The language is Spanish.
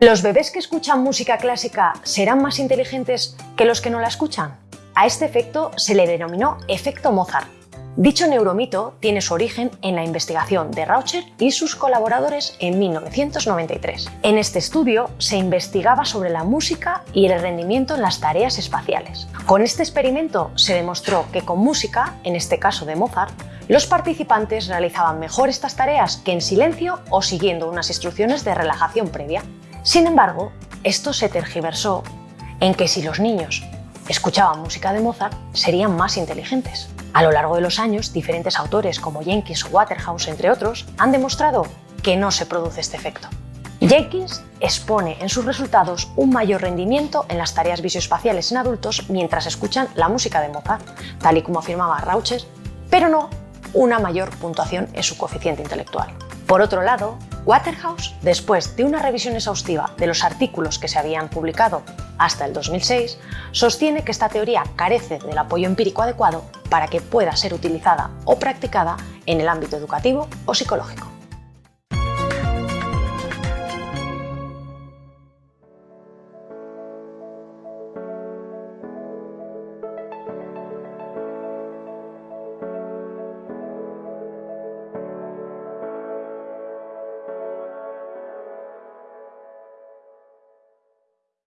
¿Los bebés que escuchan música clásica serán más inteligentes que los que no la escuchan? A este efecto se le denominó efecto Mozart Dicho neuromito tiene su origen en la investigación de Raucher y sus colaboradores en 1993. En este estudio se investigaba sobre la música y el rendimiento en las tareas espaciales. Con este experimento se demostró que con música, en este caso de Mozart, los participantes realizaban mejor estas tareas que en silencio o siguiendo unas instrucciones de relajación previa. Sin embargo, esto se tergiversó en que si los niños escuchaban música de Mozart, serían más inteligentes. A lo largo de los años, diferentes autores como Jenkins o Waterhouse, entre otros, han demostrado que no se produce este efecto. Jenkins expone en sus resultados un mayor rendimiento en las tareas visoespaciales en adultos mientras escuchan la música de Mozart, tal y como afirmaba Raucher, pero no una mayor puntuación en su coeficiente intelectual. Por otro lado, Waterhouse, después de una revisión exhaustiva de los artículos que se habían publicado hasta el 2006, sostiene que esta teoría carece del apoyo empírico adecuado para que pueda ser utilizada o practicada en el ámbito educativo o psicológico.